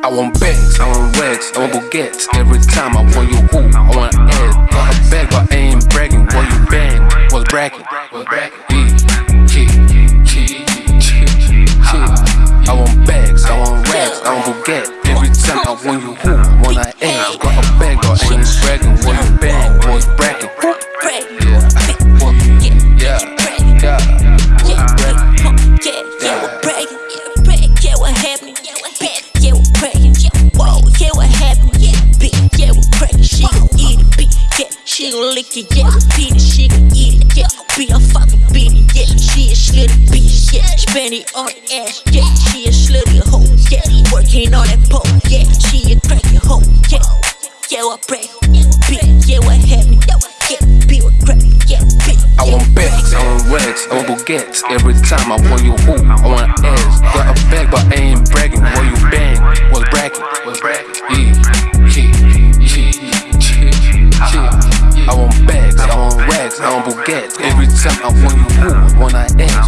I want bags, I want rags, I want baguettes. Every time I want you who, I want ass. Got a bag, but I ain't bragging. What you bang? Was bragging? Was bragging? I want bags, I want rags, I want baguettes. Every time I want you who, I want ass. Got a bag, but I ain't bragging. Gon' lick it, yeah, beat it, she gon' eat it, yeah, be a fucking beat it, yeah, she a slutty bitch, yeah, spend it on the ass, yeah, she a slutty hoe, yeah, working on that pole, yeah, she a cracky hoe, yeah, yeah, what break, bitch, yeah, what happened, yeah, be crack, yeah, bitch, I want bags, I want rags, I want baguettes. Every time I want you who, I want ass. Got want baguettes. Every time I want you who, I want ass.